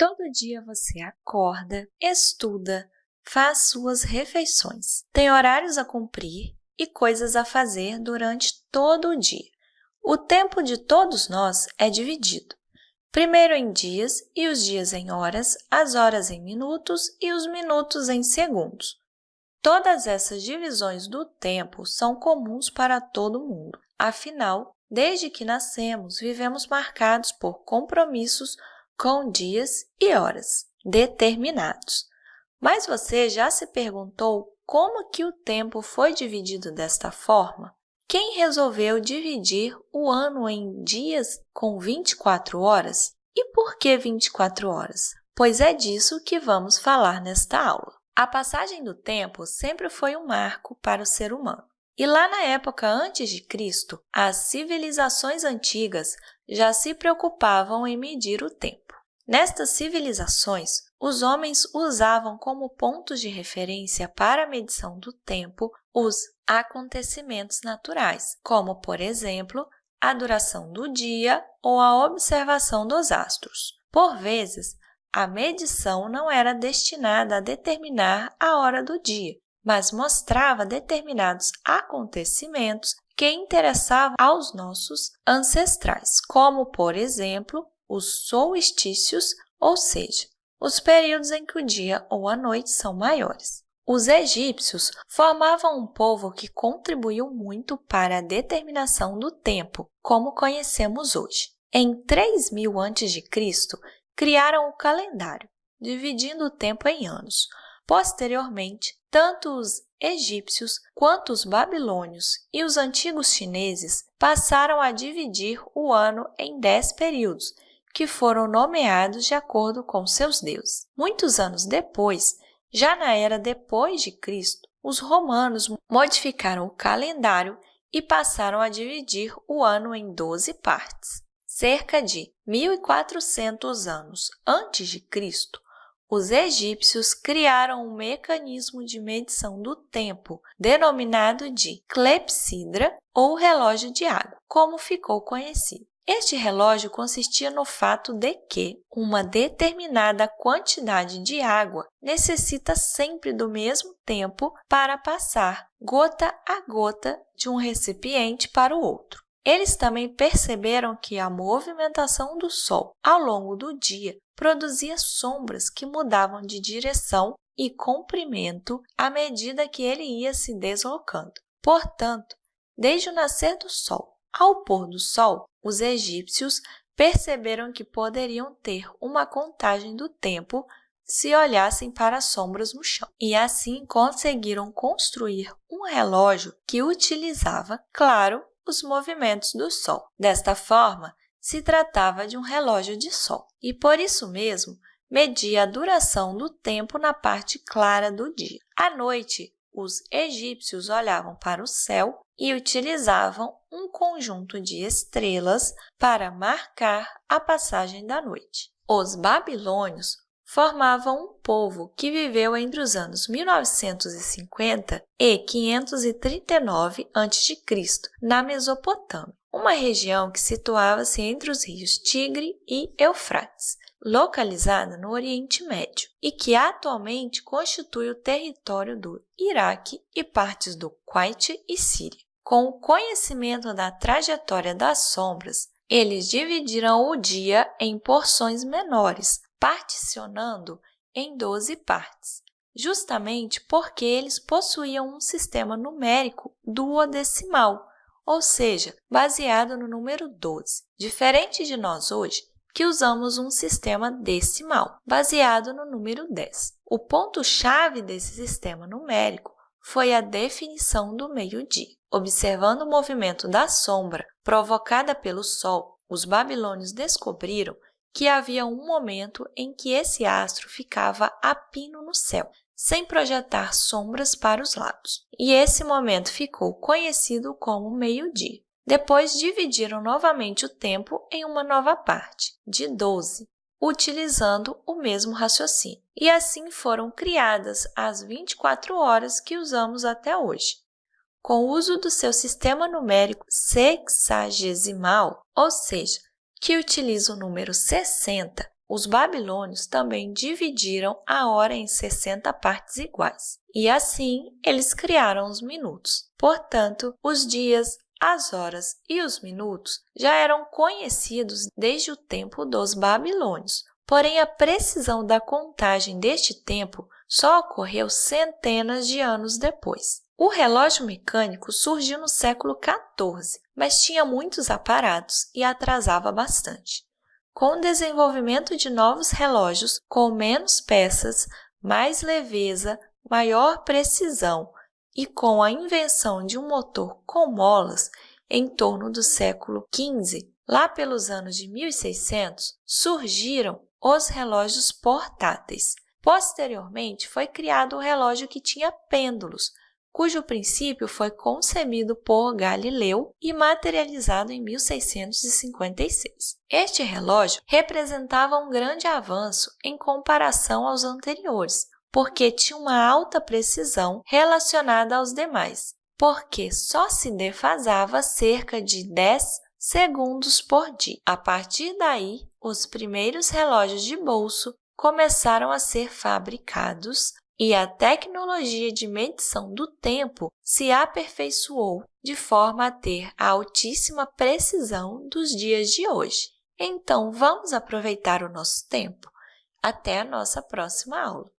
Todo dia você acorda, estuda, faz suas refeições, tem horários a cumprir e coisas a fazer durante todo o dia. O tempo de todos nós é dividido, primeiro em dias e os dias em horas, as horas em minutos e os minutos em segundos. Todas essas divisões do tempo são comuns para todo mundo. Afinal, desde que nascemos, vivemos marcados por compromissos com dias e horas determinados. Mas você já se perguntou como que o tempo foi dividido desta forma? Quem resolveu dividir o ano em dias com 24 horas? E por que 24 horas? Pois é disso que vamos falar nesta aula. A passagem do tempo sempre foi um marco para o ser humano. E lá na época antes de Cristo, as civilizações antigas já se preocupavam em medir o tempo. Nestas civilizações, os homens usavam como pontos de referência para a medição do tempo os acontecimentos naturais, como, por exemplo, a duração do dia ou a observação dos astros. Por vezes, a medição não era destinada a determinar a hora do dia, mas mostrava determinados acontecimentos que interessavam aos nossos ancestrais, como, por exemplo, os solstícios, ou seja, os períodos em que o dia ou a noite são maiores. Os egípcios formavam um povo que contribuiu muito para a determinação do tempo, como conhecemos hoje. Em 3000 a.C., criaram o calendário, dividindo o tempo em anos. Posteriormente, tanto os egípcios quanto os babilônios e os antigos chineses passaram a dividir o ano em dez períodos, que foram nomeados de acordo com seus deuses. Muitos anos depois, já na era depois de Cristo, os romanos modificaram o calendário e passaram a dividir o ano em 12 partes. Cerca de 1400 anos antes de Cristo, os egípcios criaram um mecanismo de medição do tempo, denominado de clepsidra ou relógio de água, como ficou conhecido. Este relógio consistia no fato de que uma determinada quantidade de água necessita sempre do mesmo tempo para passar gota a gota de um recipiente para o outro. Eles também perceberam que a movimentação do Sol ao longo do dia produzia sombras que mudavam de direção e comprimento à medida que ele ia se deslocando. Portanto, desde o nascer do Sol ao pôr do Sol, os egípcios perceberam que poderiam ter uma contagem do tempo se olhassem para as sombras no chão. E assim conseguiram construir um relógio que utilizava, claro, os movimentos do Sol. Desta forma, se tratava de um relógio de Sol e, por isso mesmo, media a duração do tempo na parte clara do dia. À noite, os egípcios olhavam para o céu e utilizavam um conjunto de estrelas para marcar a passagem da noite. Os babilônios formavam um povo que viveu entre os anos 1950 e 539 a.C., na Mesopotâmia, uma região que situava-se entre os rios Tigre e Eufrates, localizada no Oriente Médio e que atualmente constitui o território do Iraque e partes do Kuwait e Síria. Com o conhecimento da trajetória das sombras, eles dividiram o dia em porções menores, particionando em 12 partes, justamente porque eles possuíam um sistema numérico duodecimal, ou seja, baseado no número 12, diferente de nós hoje, que usamos um sistema decimal, baseado no número 10. O ponto-chave desse sistema numérico foi a definição do meio-dia. Observando o movimento da sombra provocada pelo Sol, os babilônios descobriram que havia um momento em que esse astro ficava a pino no céu, sem projetar sombras para os lados. E esse momento ficou conhecido como meio-dia. Depois dividiram novamente o tempo em uma nova parte, de 12, utilizando o mesmo raciocínio. E assim foram criadas as 24 horas que usamos até hoje. Com o uso do seu sistema numérico sexagesimal, ou seja, que utiliza o número 60, os babilônios também dividiram a hora em 60 partes iguais, e assim eles criaram os minutos. Portanto, os dias, as horas e os minutos já eram conhecidos desde o tempo dos babilônios, porém a precisão da contagem deste tempo só ocorreu centenas de anos depois. O relógio mecânico surgiu no século XIV, mas tinha muitos aparatos e atrasava bastante. Com o desenvolvimento de novos relógios com menos peças, mais leveza, maior precisão e com a invenção de um motor com molas em torno do século XV, lá pelos anos de 1600, surgiram os relógios portáteis. Posteriormente, foi criado o relógio que tinha pêndulos, cujo princípio foi concebido por Galileu e materializado em 1656. Este relógio representava um grande avanço em comparação aos anteriores, porque tinha uma alta precisão relacionada aos demais, porque só se defasava cerca de 10 segundos por dia. A partir daí, os primeiros relógios de bolso começaram a ser fabricados e a tecnologia de medição do tempo se aperfeiçoou de forma a ter a altíssima precisão dos dias de hoje. Então, vamos aproveitar o nosso tempo. Até a nossa próxima aula!